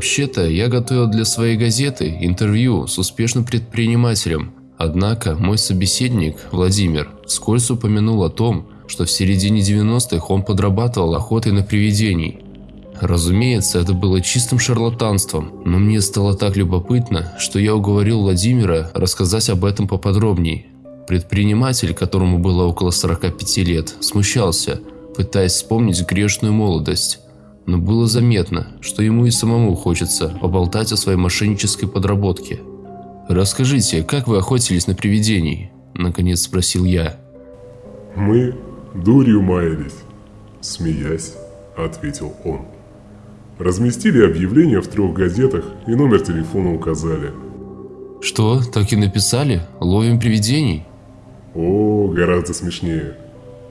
Вообще-то, я готовил для своей газеты интервью с успешным предпринимателем. Однако, мой собеседник, Владимир, вскользь упомянул о том, что в середине 90-х он подрабатывал охотой на привидений. Разумеется, это было чистым шарлатанством, но мне стало так любопытно, что я уговорил Владимира рассказать об этом поподробнее. Предприниматель, которому было около 45 лет, смущался, пытаясь вспомнить грешную молодость. Но было заметно, что ему и самому хочется поболтать о своей мошеннической подработке. «Расскажите, как вы охотились на привидений?» – наконец спросил я. «Мы дурью маялись», – смеясь, ответил он. Разместили объявление в трех газетах и номер телефона указали. «Что, так и написали? Ловим привидений?» О, гораздо смешнее.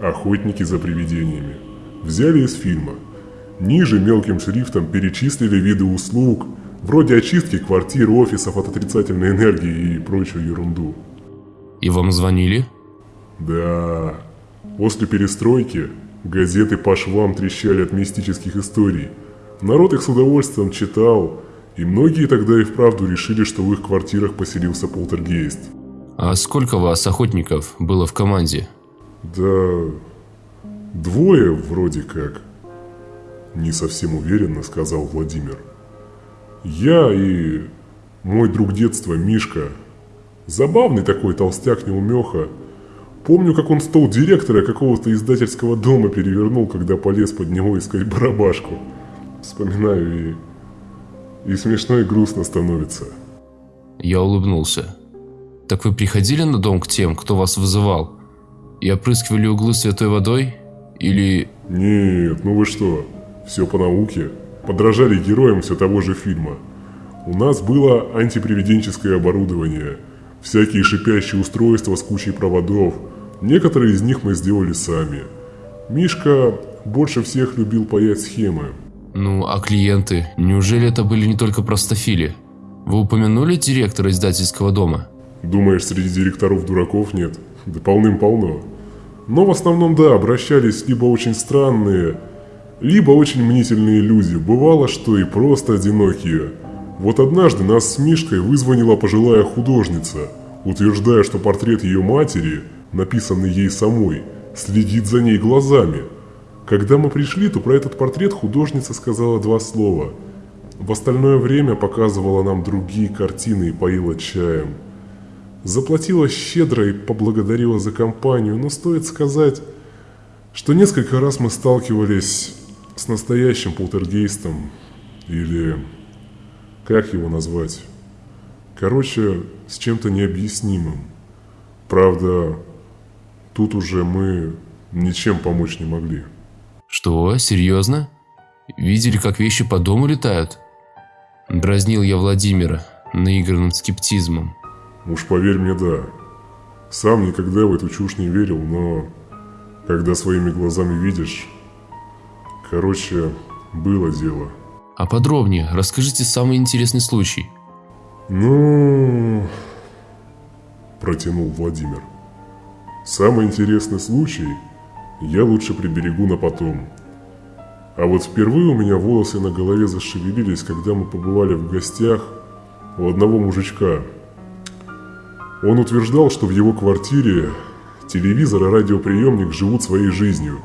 Охотники за привидениями. Взяли из фильма. Ниже мелким шрифтом перечислили виды услуг, вроде очистки квартир, офисов от отрицательной энергии и прочую ерунду. И вам звонили? Да. После перестройки газеты по швам трещали от мистических историй. Народ их с удовольствием читал, и многие тогда и вправду решили, что в их квартирах поселился полтергейст. А сколько вас, охотников, было в команде? Да... Двое вроде как. Не совсем уверенно сказал Владимир. Я и мой друг детства Мишка. Забавный такой толстяк-неумеха. Помню, как он стол директора какого-то издательского дома перевернул, когда полез под него искать барабашку. Вспоминаю и... И смешно и грустно становится. Я улыбнулся. Так вы приходили на дом к тем, кто вас вызывал? И опрыскивали углы святой водой? Или... Нет, ну вы что, все по науке. Подражали героям все того же фильма. У нас было антипривиденческое оборудование, всякие шипящие устройства с кучей проводов. Некоторые из них мы сделали сами. Мишка больше всех любил паять схемы. Ну, а клиенты? Неужели это были не только простофили? Вы упомянули директора издательского дома? Думаешь, среди директоров дураков нет? Да полным-полно. Но в основном, да, обращались либо очень странные, либо очень мнительные люди. Бывало, что и просто одинокие. Вот однажды нас с Мишкой вызвонила пожилая художница, утверждая, что портрет ее матери, написанный ей самой, следит за ней глазами. Когда мы пришли, то про этот портрет художница сказала два слова. В остальное время показывала нам другие картины и поила чаем. Заплатила щедро и поблагодарила за компанию, но стоит сказать, что несколько раз мы сталкивались с настоящим полтергейстом, или как его назвать? Короче, с чем-то необъяснимым. Правда, тут уже мы ничем помочь не могли. Что, серьезно? Видели, как вещи по дому летают? Дразнил я Владимира наигранным скептизмом. Уж поверь мне, да. Сам никогда в эту чушь не верил, но когда своими глазами видишь... Короче, было дело. А подробнее расскажите самый интересный случай. Ну... Протянул Владимир. Самый интересный случай я лучше приберегу на потом. А вот впервые у меня волосы на голове зашевелились, когда мы побывали в гостях у одного мужичка – он утверждал, что в его квартире телевизор и радиоприемник живут своей жизнью.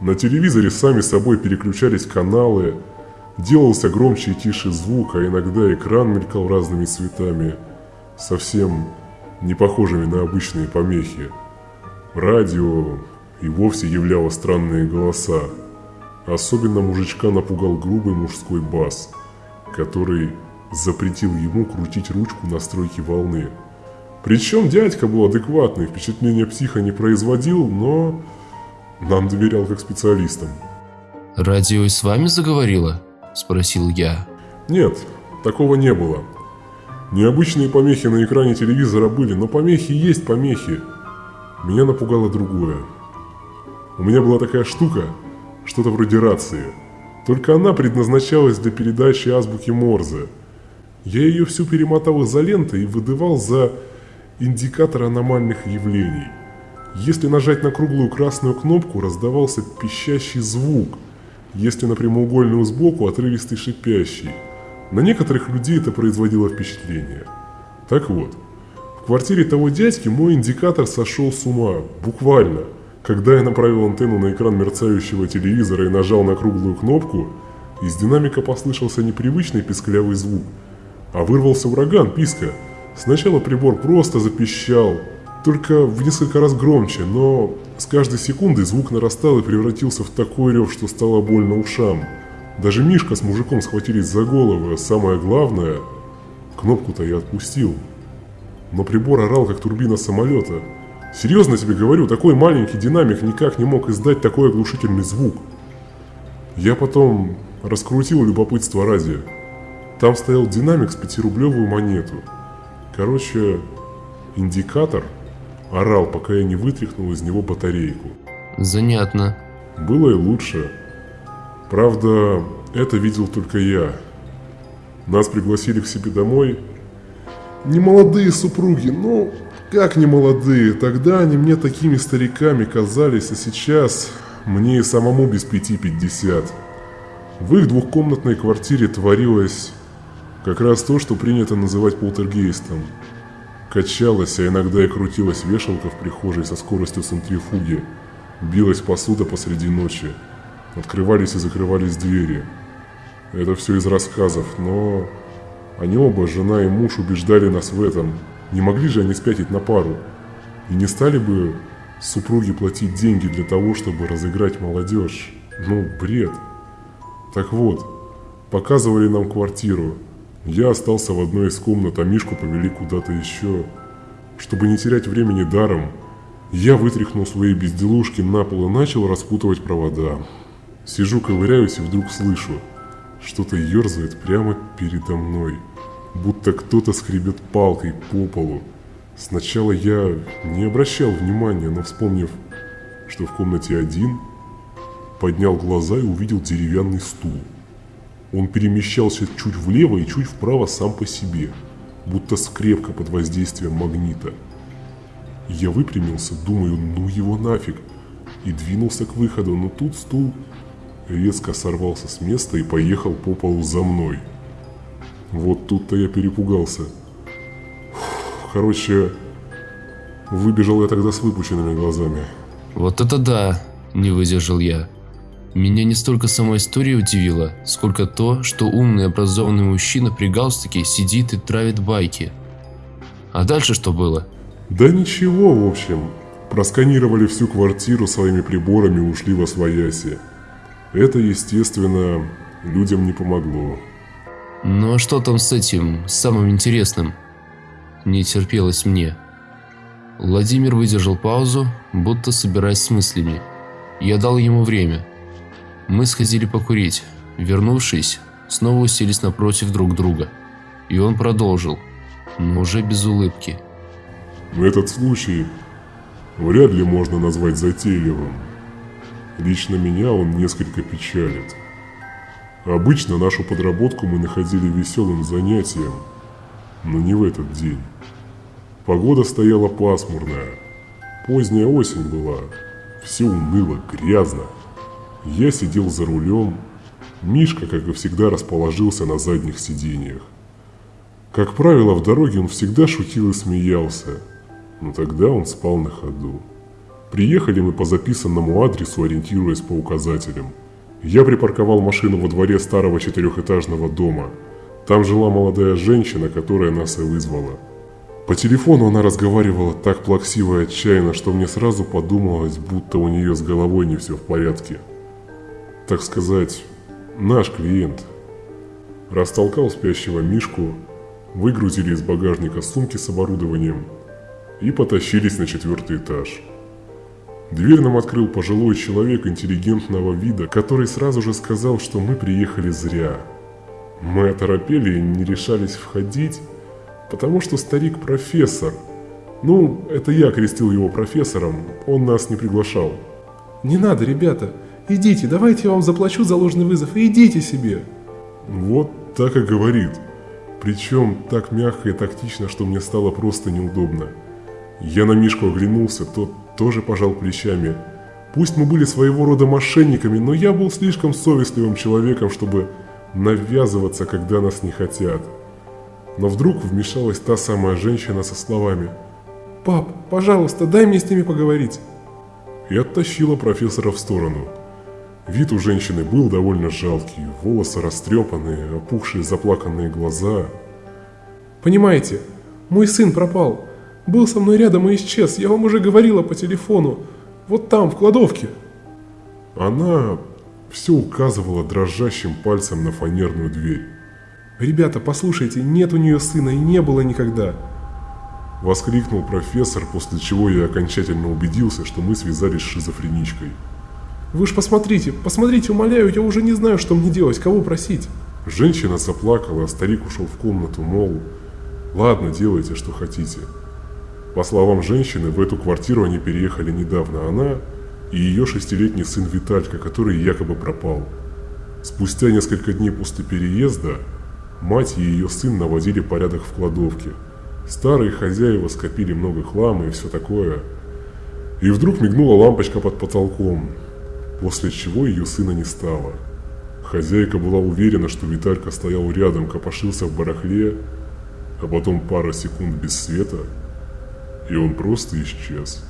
На телевизоре сами собой переключались каналы, делался громче и тише звук, а иногда экран мелькал разными цветами, совсем не похожими на обычные помехи. Радио и вовсе являло странные голоса. Особенно мужичка напугал грубый мужской бас, который запретил ему крутить ручку настройки волны. Причем дядька был адекватный, впечатление психа не производил, но нам доверял как специалистам. «Радио и с вами заговорило?» – спросил я. Нет, такого не было. Необычные помехи на экране телевизора были, но помехи есть помехи. Меня напугало другое. У меня была такая штука, что-то вроде рации. Только она предназначалась для передачи азбуки Морзе. Я ее всю перемотал изолентой и выдавал за индикатор аномальных явлений. Если нажать на круглую красную кнопку, раздавался пищащий звук, если на прямоугольную сбоку отрывистый шипящий. На некоторых людей это производило впечатление. Так вот, в квартире того дядьки мой индикатор сошел с ума, буквально. Когда я направил антенну на экран мерцающего телевизора и нажал на круглую кнопку, из динамика послышался непривычный писклявый звук, а вырвался ураган писка. Сначала прибор просто запищал, только в несколько раз громче, но с каждой секундой звук нарастал и превратился в такой рев, что стало больно ушам. Даже Мишка с мужиком схватились за головы, а самое главное, кнопку-то я отпустил. Но прибор орал, как турбина самолета. Серьезно тебе говорю, такой маленький динамик никак не мог издать такой оглушительный звук. Я потом раскрутил любопытство ради. Там стоял динамик с пятирублевую монету. Короче, индикатор орал, пока я не вытряхнул из него батарейку. Занятно. Было и лучше. Правда, это видел только я. Нас пригласили к себе домой. Не молодые супруги, ну, как не молодые. Тогда они мне такими стариками казались, а сейчас мне и самому без пяти пятьдесят. В их двухкомнатной квартире творилось как раз то, что принято называть полтергейстом. Качалась, а иногда и крутилась вешалка в прихожей со скоростью центрифуги. Билась посуда посреди ночи. Открывались и закрывались двери. Это все из рассказов, но они оба, жена и муж, убеждали нас в этом. Не могли же они спятить на пару. И не стали бы супруги платить деньги для того, чтобы разыграть молодежь. Ну, бред. Так вот, показывали нам квартиру. Я остался в одной из комнат, а Мишку повели куда-то еще. Чтобы не терять времени даром, я вытряхнул свои безделушки на пол и начал распутывать провода. Сижу, ковыряюсь и вдруг слышу, что-то ерзает прямо передо мной, будто кто-то скребет палкой по полу. Сначала я не обращал внимания, но вспомнив, что в комнате один, поднял глаза и увидел деревянный стул. Он перемещался чуть влево и чуть вправо сам по себе, будто скрепка под воздействием магнита. Я выпрямился, думаю, ну его нафиг, и двинулся к выходу, но тут стул резко сорвался с места и поехал по полу за мной. Вот тут-то я перепугался. Короче, выбежал я тогда с выпученными глазами. Вот это да, не выдержал я. Меня не столько сама история удивила, сколько то, что умный образованный мужчина при галстуке сидит и травит байки. А дальше что было? Да ничего, в общем. Просканировали всю квартиру своими приборами и ушли во свояси. Это, естественно, людям не помогло. Ну а что там с этим, самым интересным? Не терпелось мне. Владимир выдержал паузу, будто собираясь с мыслями. Я дал ему время. Мы сходили покурить. Вернувшись, снова уселись напротив друг друга. И он продолжил, но уже без улыбки. Этот случай вряд ли можно назвать затейливым. Лично меня он несколько печалит. Обычно нашу подработку мы находили веселым занятием, но не в этот день. Погода стояла пасмурная. Поздняя осень была. Все уныло, грязно. Я сидел за рулем. Мишка, как и всегда, расположился на задних сиденьях. Как правило, в дороге он всегда шутил и смеялся, но тогда он спал на ходу. Приехали мы по записанному адресу, ориентируясь по указателям. Я припарковал машину во дворе старого четырехэтажного дома. Там жила молодая женщина, которая нас и вызвала. По телефону она разговаривала так плаксиво и отчаянно, что мне сразу подумалось, будто у нее с головой не все в порядке. Так сказать, наш клиент. Растолкал спящего Мишку, выгрузили из багажника сумки с оборудованием и потащились на четвертый этаж. Дверь нам открыл пожилой человек интеллигентного вида, который сразу же сказал, что мы приехали зря. Мы оторопели и не решались входить, потому что старик профессор. Ну, это я крестил его профессором, он нас не приглашал. «Не надо, ребята, идите, давайте я вам заплачу за ложный вызов и идите себе». Вот так и говорит. Причем так мягко и тактично, что мне стало просто неудобно. Я на Мишку оглянулся, тот тоже пожал плечами. Пусть мы были своего рода мошенниками, но я был слишком совестливым человеком, чтобы навязываться, когда нас не хотят. Но вдруг вмешалась та самая женщина со словами «Пап, пожалуйста, дай мне с ними поговорить». и оттащила профессора в сторону. Вид у женщины был довольно жалкий, волосы растрепанные, опухшие заплаканные глаза. «Понимаете, мой сын пропал. Был со мной рядом и исчез, я вам уже говорила по телефону. Вот там, в кладовке». Она все указывала дрожащим пальцем на фанерную дверь. «Ребята, послушайте, нет у нее сына и не было никогда». Воскликнул профессор, после чего я окончательно убедился, что мы связались с шизофреничкой. «Вы ж посмотрите, посмотрите, умоляю, я уже не знаю, что мне делать, кого просить». Женщина заплакала, а старик ушел в комнату, мол, ладно, делайте, что хотите. По словам женщины, в эту квартиру они переехали недавно, она и ее шестилетний сын Виталька, который якобы пропал. Спустя несколько дней после переезда мать и ее сын наводили порядок в кладовке. Старые хозяева скопили много хлама и все такое. И вдруг мигнула лампочка под потолком, после чего ее сына не стало. Хозяйка была уверена, что Виталька стоял рядом, копошился в барахле, а потом пара секунд без света, и он просто исчез.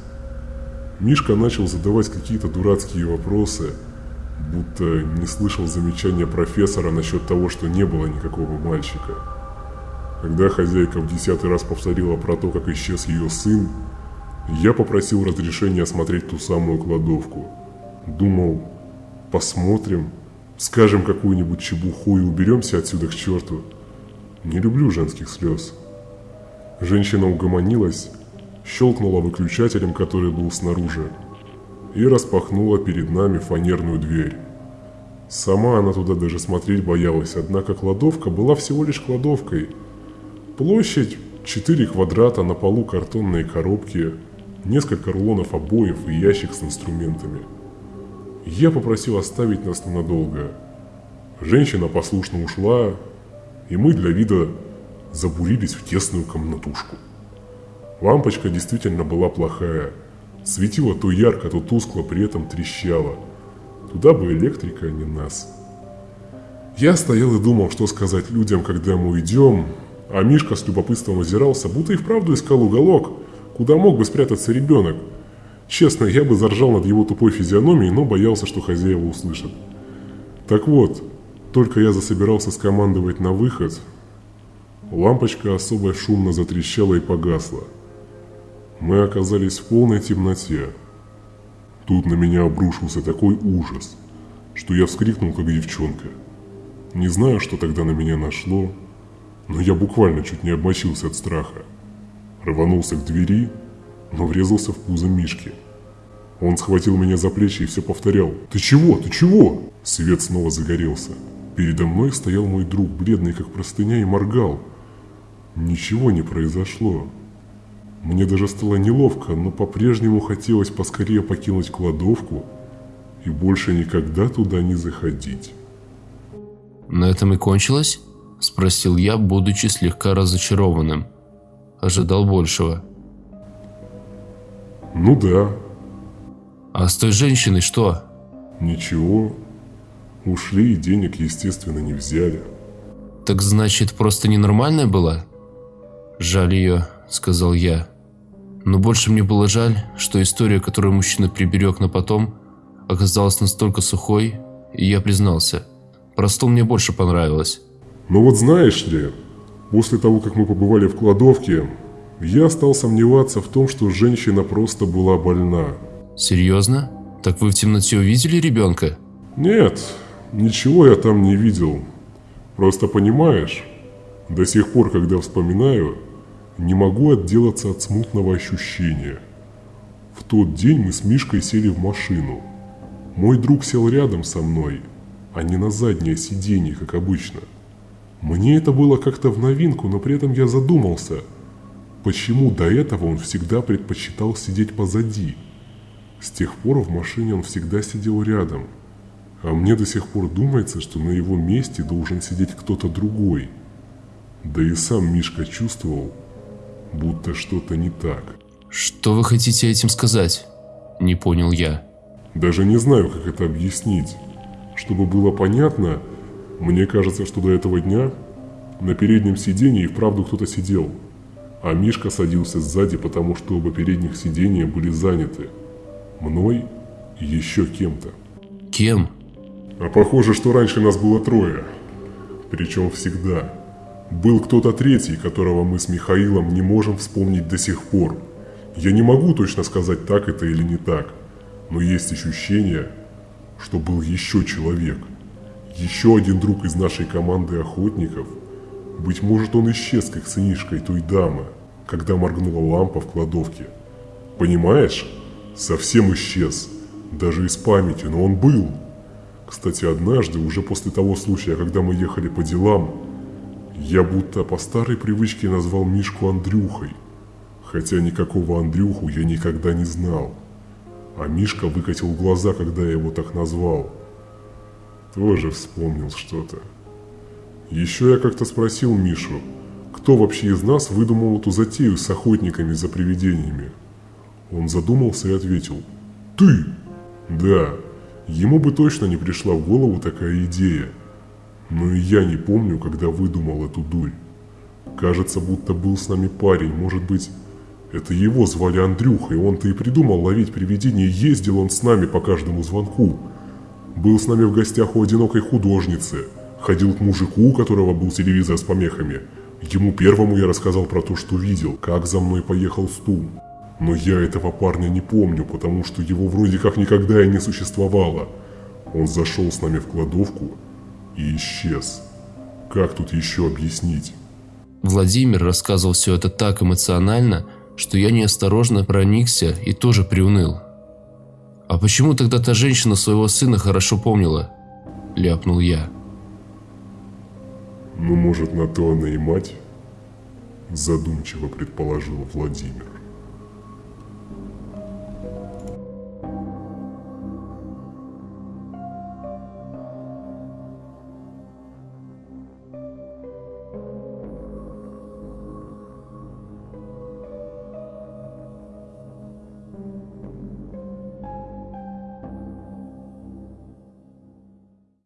Мишка начал задавать какие-то дурацкие вопросы, будто не слышал замечания профессора насчет того, что не было никакого мальчика. Когда хозяйка в десятый раз повторила про то, как исчез ее сын, я попросил разрешения осмотреть ту самую кладовку. Думал, посмотрим, скажем какую-нибудь чебуху и уберемся отсюда к черту. Не люблю женских слез. Женщина угомонилась, щелкнула выключателем, который был снаружи, и распахнула перед нами фанерную дверь. Сама она туда даже смотреть боялась, однако кладовка была всего лишь кладовкой. Площадь 4 квадрата, на полу картонные коробки, несколько рулонов обоев и ящик с инструментами. Я попросил оставить нас ненадолго. Женщина послушно ушла, и мы для вида забурились в тесную комнатушку. Лампочка действительно была плохая. Светила то ярко, то тускло, при этом трещала. Туда бы электрика, а не нас. Я стоял и думал, что сказать людям, когда мы уйдем, а Мишка с любопытством озирался, будто и вправду искал уголок, куда мог бы спрятаться ребенок. Честно, я бы заржал над его тупой физиономией, но боялся, что хозяева услышат. Так вот, только я засобирался скомандовать на выход, лампочка особо шумно затрещала и погасла. Мы оказались в полной темноте. Тут на меня обрушился такой ужас, что я вскрикнул, как девчонка. Не знаю, что тогда на меня нашло, но я буквально чуть не обмочился от страха. Рванулся к двери, но врезался в пузо Мишки. Он схватил меня за плечи и все повторял. «Ты чего? Ты чего?» Свет снова загорелся. Передо мной стоял мой друг, бледный как простыня, и моргал. Ничего не произошло. Мне даже стало неловко, но по-прежнему хотелось поскорее покинуть кладовку и больше никогда туда не заходить. «На этом и кончилось?» – спросил я, будучи слегка разочарованным. Ожидал большего. Ну да. «А с той женщиной что?» Ничего. Ушли и денег, естественно, не взяли. «Так значит, просто ненормальная была?» «Жаль ее», – сказал я. Но больше мне было жаль, что история, которую мужчина приберег на потом, оказалась настолько сухой, и я признался. Про стол мне больше понравилось. Но вот знаешь ли, после того, как мы побывали в кладовке, я стал сомневаться в том, что женщина просто была больна. Серьезно? Так вы в темноте увидели ребенка? Нет, ничего я там не видел. Просто понимаешь, до сих пор, когда вспоминаю, не могу отделаться от смутного ощущения. В тот день мы с Мишкой сели в машину. Мой друг сел рядом со мной, а не на заднее сиденье, как обычно. Мне это было как-то в новинку, но при этом я задумался, почему до этого он всегда предпочитал сидеть позади. С тех пор в машине он всегда сидел рядом, а мне до сих пор думается, что на его месте должен сидеть кто-то другой. Да и сам Мишка чувствовал, будто что-то не так. Что вы хотите этим сказать? Не понял я. Даже не знаю, как это объяснить. Чтобы было понятно, Мне кажется, что до этого дня на переднем сиденье и вправду кто-то сидел, а Мишка садился сзади, потому что оба передних сиденья были заняты. Мной и еще кем-то. Кем? А похоже, что раньше нас было трое. Причем всегда. Был кто-то третий, которого мы с Михаилом не можем вспомнить до сих пор. Я не могу точно сказать, так это или не так. Но есть ощущение, что был еще человек. Еще один друг из нашей команды охотников. Быть может, он исчез, как сынишкой той дамы, когда моргнула лампа в кладовке. Понимаешь? Совсем исчез. Даже из памяти, но он был. Кстати, однажды, уже после того случая, когда мы ехали по делам, я будто по старой привычке назвал Мишку Андрюхой. Хотя никакого Андрюху я никогда не знал. А Мишка выкатил глаза, когда я его так назвал. Тоже вспомнил что-то. Еще я как-то спросил Мишу, кто вообще из нас выдумал эту затею с охотниками за привидениями. Он задумался и ответил «Ты!» Да, ему бы точно не пришла в голову такая идея. Но и я не помню, когда выдумал эту дурь. Кажется, будто был с нами парень, может быть, это его звали Андрюха, и он-то и придумал ловить привидения, ездил он с нами по каждому звонку. Был с нами в гостях у одинокой художницы, ходил к мужику, у которого был телевизор с помехами. Ему первому я рассказал про то, что видел, как за мной поехал Стум. Но я этого парня не помню, потому что его вроде как никогда и не существовало. Он зашел с нами в кладовку и исчез. Как тут еще объяснить? Владимир рассказывал все это так эмоционально, что я неосторожно проникся и тоже приуныл. «А почему тогда та женщина своего сына хорошо помнила?» – ляпнул я. «Ну, может, на то она и мать?» – задумчиво предположил Владимир.